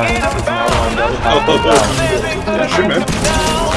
Oh, oh, oh. Yeah, man.